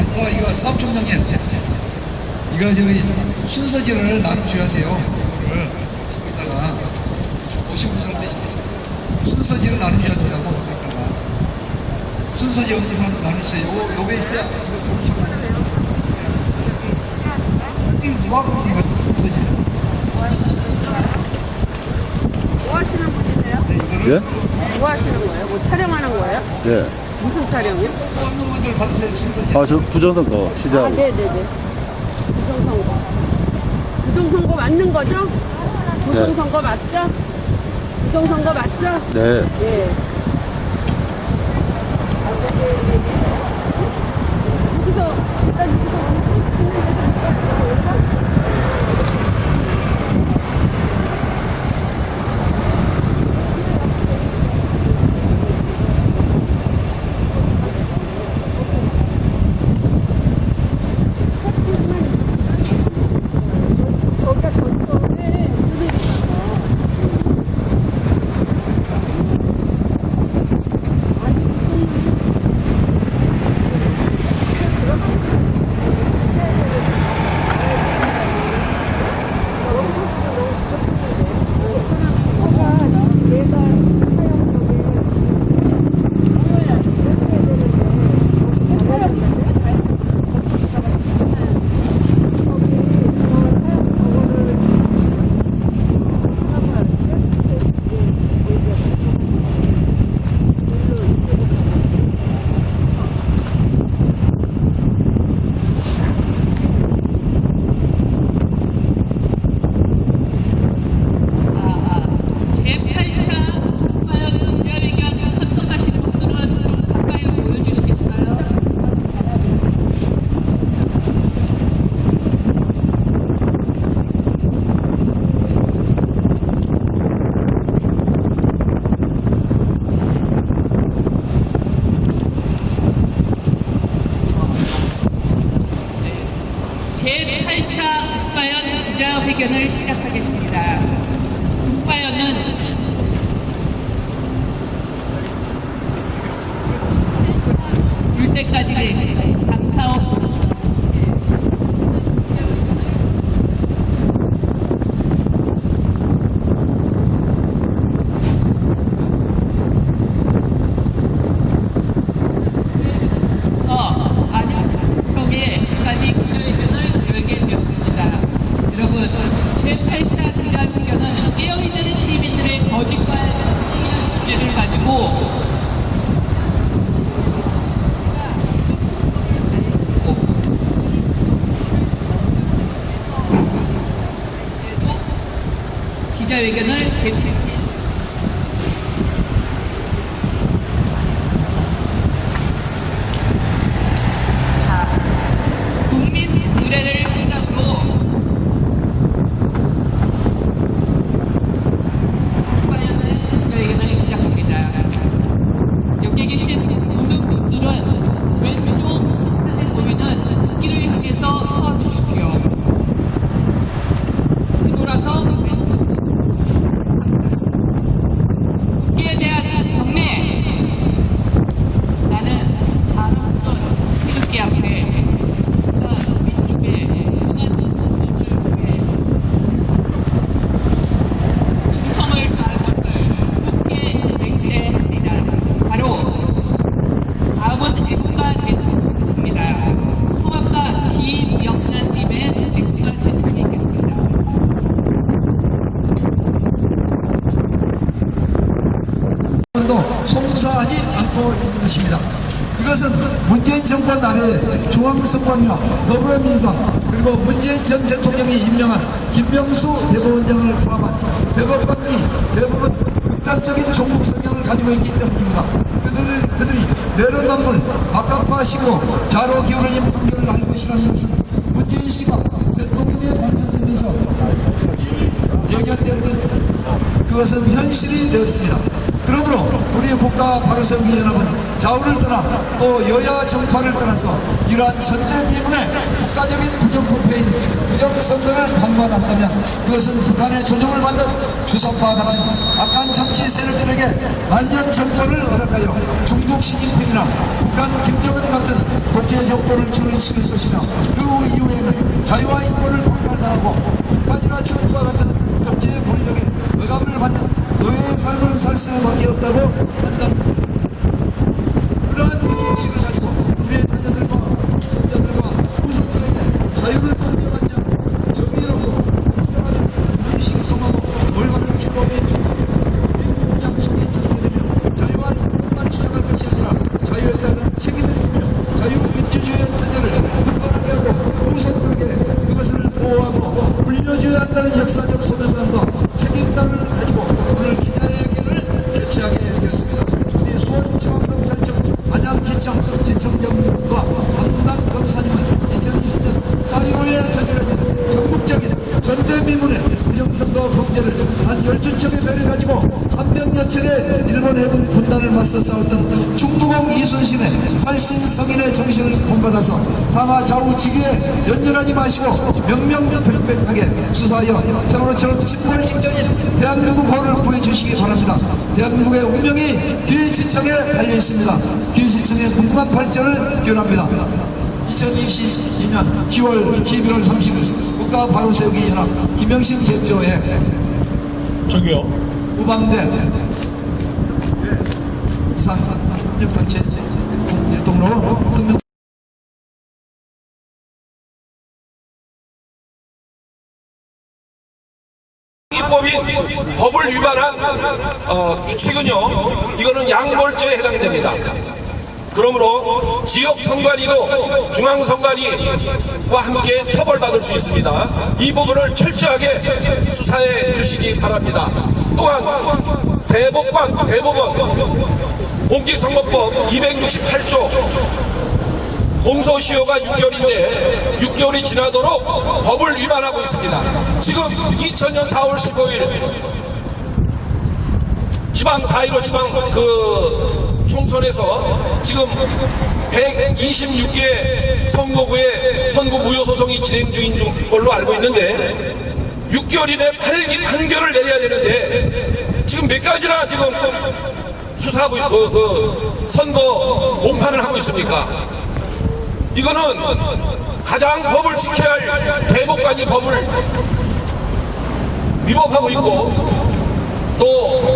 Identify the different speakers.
Speaker 1: 아버지, 어, 이거 사업총장님. 이거 저기 순서지를 나눠줘야 돼요. 이거를 이따가 오신 분들한테 순서지를 나눠줘야 된다고 이따가 순서지 어디서 나누세요? 요, 요게 있어요. 이 누가 그러는 거야? 순서지.
Speaker 2: 뭐 하시는 분이세요?
Speaker 3: 예?
Speaker 2: 뭐 하시는 거예요? 뭐 촬영하는 거예요?
Speaker 3: 예.
Speaker 2: 무슨 촬영이요?
Speaker 3: 아, 저 부정선거
Speaker 2: 아,
Speaker 3: 시대하고.
Speaker 2: 네네네. 부정선거. 부정선거 맞는 거죠? 부정선거 맞죠? 부정선거 맞죠?
Speaker 3: 네.
Speaker 2: 예. 여기서 일단 여기서 저기가 저쪽에 물이 있어서
Speaker 4: 제8차 국가연 기자회견 참석하시는 분들은 좀 가까이 보여주시겠어요? 제 8차 국가연 기자회견을 시작하겠습니다. 국가연은 올 때까지 감사업 어, 아니, 저기까지 기자회견을 계획했습니다. 여러분, 제8차 기자회견은 깨어있는 시민들의 거짓과 기자회견을 개최했습니다. 국민 의례를 시작으로 국가연의 기자회견을 시작합니다. 여기 계신 모든 분들은 왼쪽 상단에 보이는 길을 향해서 서 주십시오. 뒤돌아서 국기에 대한 경례 나는 자랑스러운 태극기 앞에 왼쪽에 영한 분들을 위해 충성을 다할 것을 굳게 맹세합니다. 바로 다음은 애국가 제출하겠습니다. 성악가 김영란님의 애국가 제출이 있겠습니다.
Speaker 1: 도 송사하지 않고 있는 것입니다. 이것은 문재인 정권 아래 중앙선관위와 더불어민주당 그리고 문재인 전 대통령이 임명한 김명수 대법원장을 포함한 대법관이 대부분 극단적인 종북 성향을 가지고 있기 때문입니다. 그들이, 그들이 내로남불 박학화시고 자로 기울어진 판결을 할 것이라는 것은 문재인 씨가 대통령에 당선되면서 예견되었던 그것은 현실이 되었습니다. 우리 국가 바로세우기 연합은 좌우를 떠나 또 여야 정파를 떠나서 이러한 선제 비문에 국가적인 부정부패인 부정선거를 방관한다면 그것은 북한의 조종을 받는 주사파 같은 악한 정치 세력들에게 만년 정권을 허락하여 중국 시진핑이나 북한 김정은 같은 국제적도를 주는 실을 것이며 그 이후에는 자유와 인권을 폭발당하고 북한이나 중국과 같은 독재의 권력에 억압을 받는 노예의 삶을 살 수밖에 없다고 판단합니다. 그러한 의식을 가지고 우리의 자녀들과 손자들과 후손들에게 자유를 공정하지 않고 정의롭고 공정한 의식을 성하고 올바른 규범에 준수하고 공장 속에 정리되며 자유와 인권만 추구할 것이 아니라 자유에 따른 책임을 지며 자유민주주의의 체제를 굳건하게 하고 후손들에게 그것을 보호하고 물려줘야 한다는 역사적 소명감과 책임감을 가지고 오늘 기자회견을 개최하게 되었습니다. 우리 수원지방경찰청 안양지청 지청장과 담당 검사님은 2020년 4.15에 저질러진 전국적인 전대미문의 부정선거 범죄를 한 12척의 배를 가지고 300여척의 일본 해군 군단을 맞서 싸웠던 중부공 이순 신의 살신성인의 정신을 본받아서 상하 좌우 지위에 연연하지 마시고 명명백백하게 수사하여 세월호처럼 침몰 직전인 대한민국호를 구해주시기 바랍니다. 대한민국의 운명이 기회시청에 달려있습니다. 기회시청의 궁금한 발전을 기원합니다. 2022년 10월 11월 30일 국가 바로 세우기 연합 김영신 대표의
Speaker 3: 저기요.
Speaker 1: 우방대 이상 협력단체 일동로 성명
Speaker 5: 이 법이 법을 위반한 어, 규칙은요 이거는 양몰죄에 해당됩니다. 그러므로 지역 선관위도 중앙 선관위와 함께 처벌받을 수 있습니다. 이 부분을 철저하게 수사해 주시기 바랍니다. 또한 대법관 대법원 공직선거법 268조 공소시효가 6개월인데 6개월이 지나도록 법을 위반하고 있습니다. 지금 2000년 4월 15일 지방 4.15 지방 그 총선에서 지금 126개 선거구에 선거 무효 소송이 진행 중인 걸로 알고 있는데 6개월 이내 판결, 판결을 내려야 되는데 지금 몇 가지나 지금 수사하고 그, 그 선거 공판을 하고 있습니까? 이거는 가장 법을 지켜야 할 대법관이 법을 위법하고 있고 또